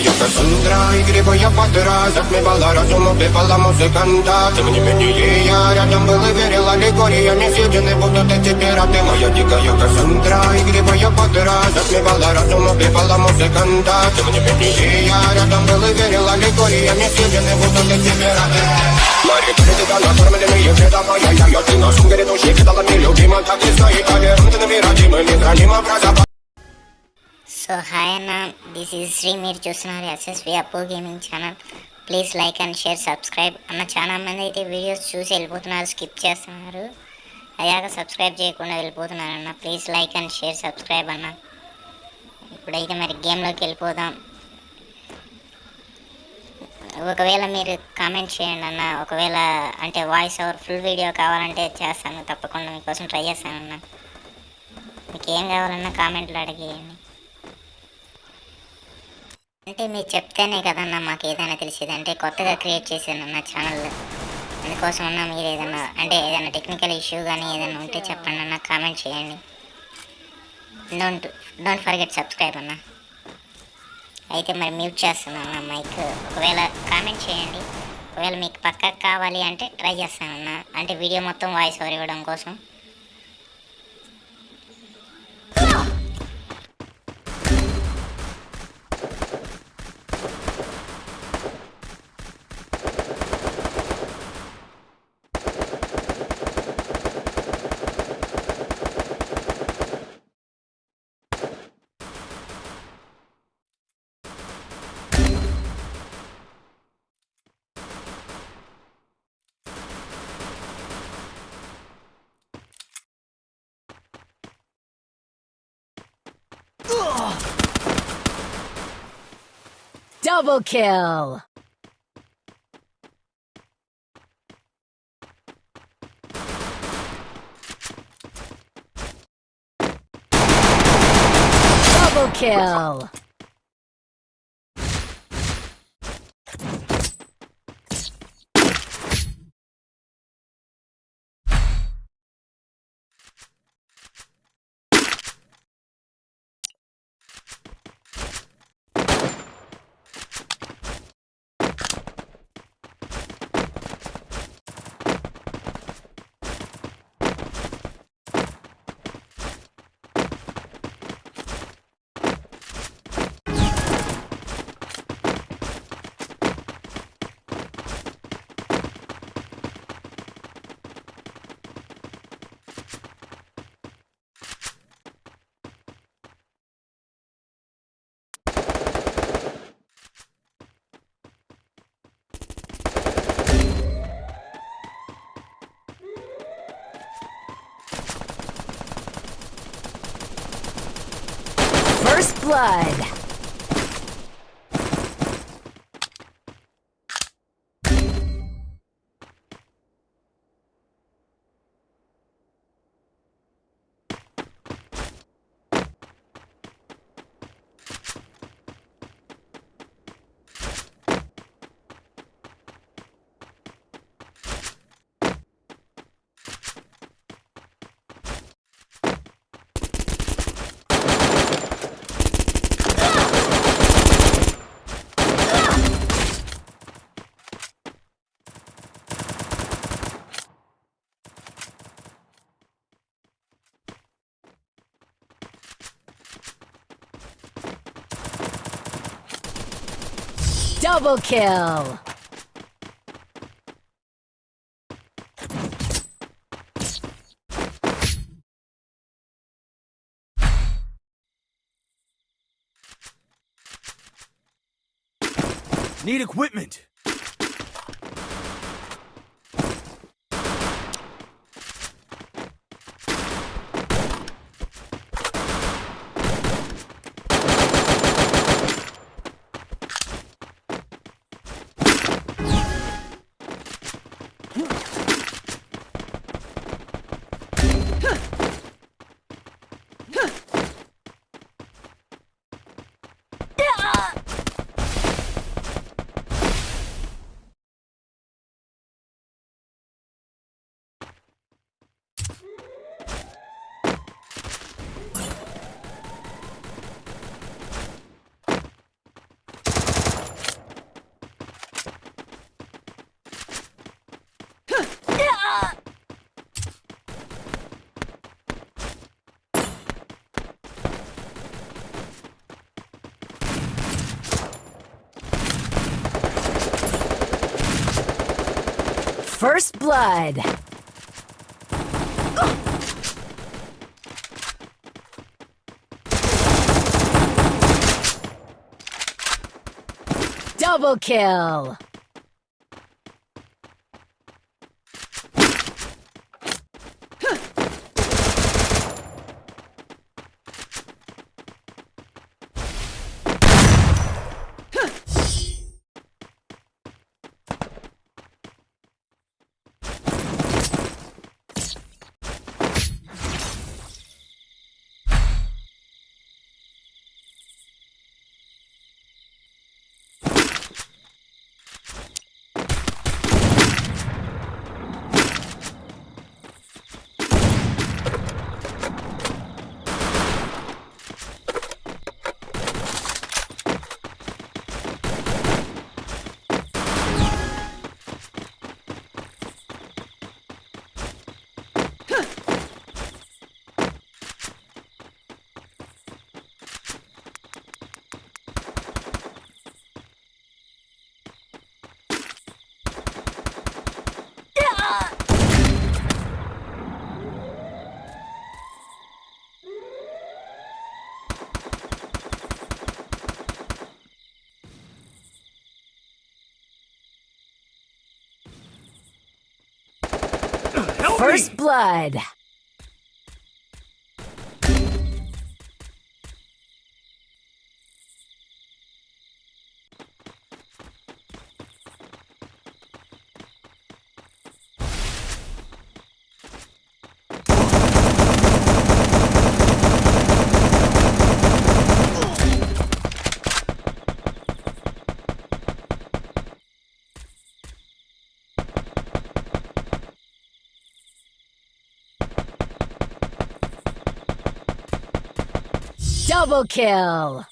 дикая Кассандра Игривая подра Затмевала разум, убивала музыканта Тем не менее я рядом был и верил Аллегориями съедены будут эти пираты Моя дикая Кассандра Игривая подра Затмевала разум, убивала музыканта Тем не менее я рядом был и верил Аллегориями съедены будут эти пираты Мари, перед накормленные вреда моя я Я ты на сумке души кидала мне любима Так и стоит, а верно ты набирать Мы не храним образа so hi అన్న this is Sri మీరు చూస్తున్నారు SSV Appu gaming channel please like and share subscribe అన్న చాలా మంది అయితే వీడియోస్ చూసి వెళ్ళిపోతున్నారు స్కిప్ చేస్తున్నారు. అయ్యాక సబ్స్క్రైబ్ చేయకుండా వెళ్ళిపోతున్నారు అన్న. Please like and share subscribe అన్న. ఇప్పుడైతే మరి గేమ్లోకి వెళ్ళిపోదాం. ఒకవేళ మీరు కామెంట్ చేయండి అన్న. ఒకవేళ అంటే వాయిస్ ఓవర్ ఫుల్ వీడియో కావాలంటే చేస్తాను. తప్పకుండా మీకోసం ట్రై చేస్తానన్నా మీకు ఏం కావాలన్నా కామెంట్లో అడిగేయండి. అంటే మీరు చెప్తేనే కదన్నా మాకు ఏదైనా తెలిసేది. అంటే కొత్తగా క్రియేట్ చేశాను నా ఛానల్ అందుకోసం అన్న మీరు ఏదన్నా అంటే ఏదైనా టెక్నికల్ ఇష్యూ కానీ ఏదైనా ఉంటే చెప్పండి అన్న కామెంట్ చేయండి. డోంట్ డోంట్ ఫర్గెట్ సబ్స్క్రైబ్ అన్న. అయితే మరి మ్యూట్ చేస్తున్నాను అన్న మైక్ ఒకవేళ కామెంట్ చేయండి. ఒకవేళ మీకు పక్కకు కావాలి అంటే ట్రై చేస్తానన్నా. అంటే వీడియో మొత్తం వాయిస్ ఓవర్ ఇవ్వడం కోసం. Double kill! Double kill! First blood! Double kill! Need equipment. First blood. Double kill. First blood. Double kill.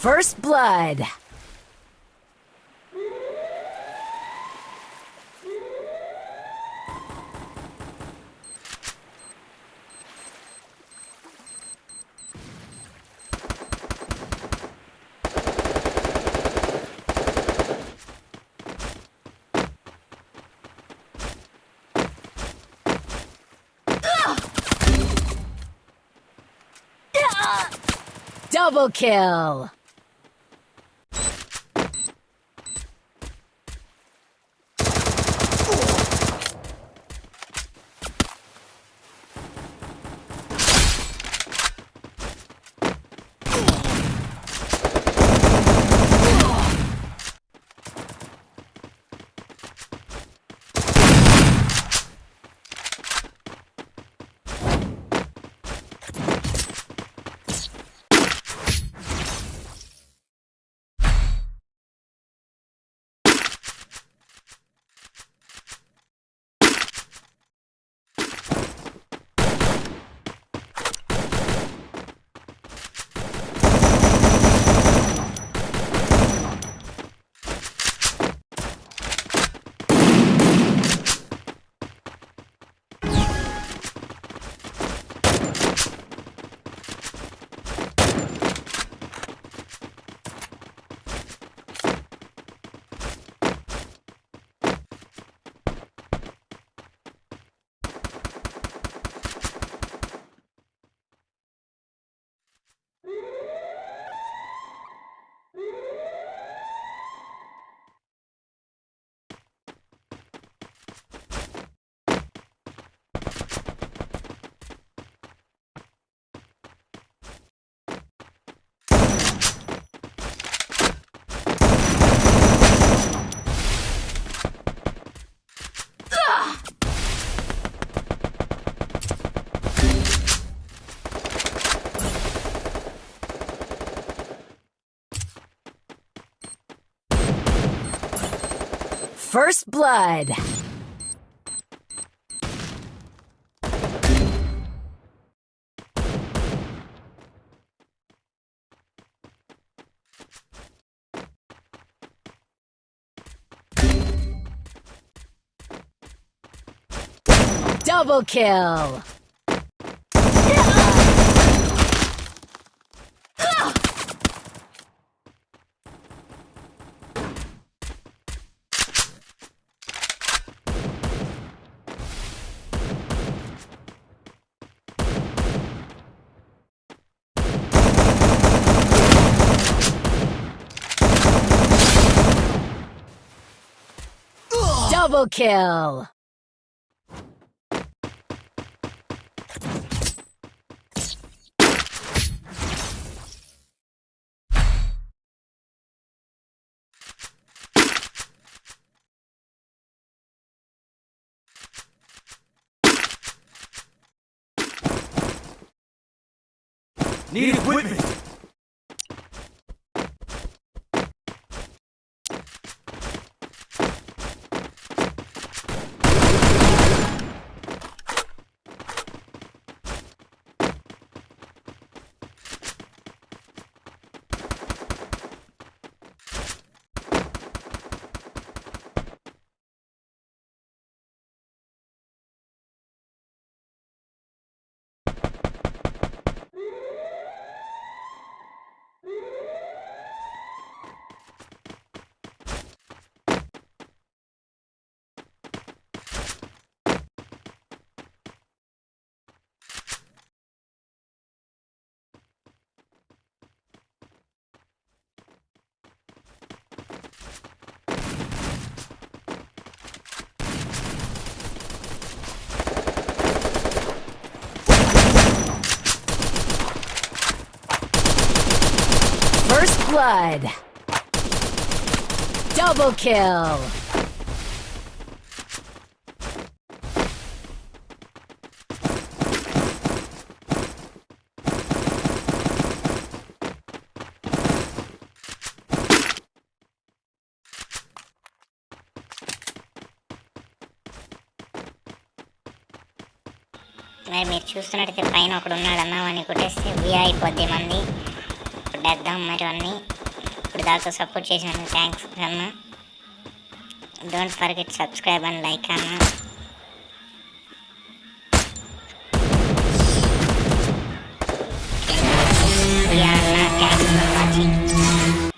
First blood. Double kill. First blood. Double kill. Double kill. Need equipment. Blood. Double kill. మీరు చూస్తున్నట్టయితే పైన ఒకడు ఉన్నాడు అన్న వాడిని కొట్టేస్తే via అయిపోద్ది మంది కొట్టేద్దాం మరి అన్నీ. ఇప్పుడు దాకా సపోర్ట్ చేసినందుకు థ్యాంక్స్ అన్న don't forget subscribe and like అన్న